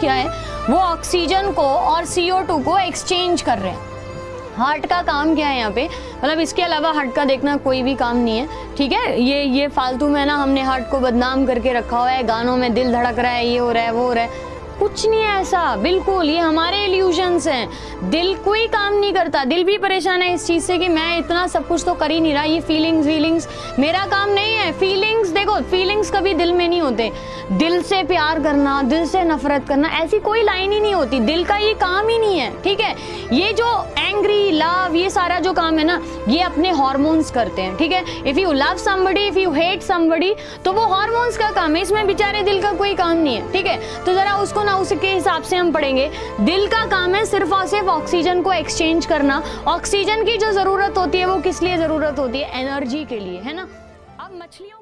क्या है? वो ऑक्सीजन को और CO2 को एक्सचेंज कर रहे हैं। हार्ट का काम क्या है यहाँ पे? मतलब इसके अलावा हार्ट का देखना कोई भी काम नहीं है। ठीक है? ये ये फालतू में ना हमने हार्ट को बदनाम करके रखा हुआ है। गानों में दिल धड़क रहा है, ये हो रहा है, वो हो रहा है। कुछ नहीं है ऐसा। बिल्कुल, ये हमारे इल्यूजन्स हैं। दिल कोई काम नहीं करता। दिल भी परेशान है इस चीज़ से कि मैं इतना सब कुछ तो कर ही नहीं रहा। ये फीलिंग्स वीलिंग्स मेरा काम नहीं है। फीलिंग्स देखो फीलिंग्स कभी दिल में नहीं होते। दिल से प्यार करना, दिल से नफरत करना, ऐसी कोई लाइन ही नहीं होती। दिल का ये काम ही नहीं है, ठीक है? ये जो एंग्री लव ये सारा जो काम है ना, ये अपने हॉर्मोन्स करते हैं, ठीक है? If you love somebody if you hate somebody तो वो हॉर्मोन्स का काम है। इसमें बेचारे दिल का कोई काम नहीं है, ठीक है? तो ज़रा उसको ना उसके हिसाब से हम पढ़ेंगे। दिल का काम है सिर्फ़ और सिर्फ़ ऑक्सीजन को एक्सचेंज करना। ऑक्सीजन की जो ज़रूरत होती है, वो किस लिए ज़रूरत होती है? एनर्जी के लिए, है ना? अब मछलियों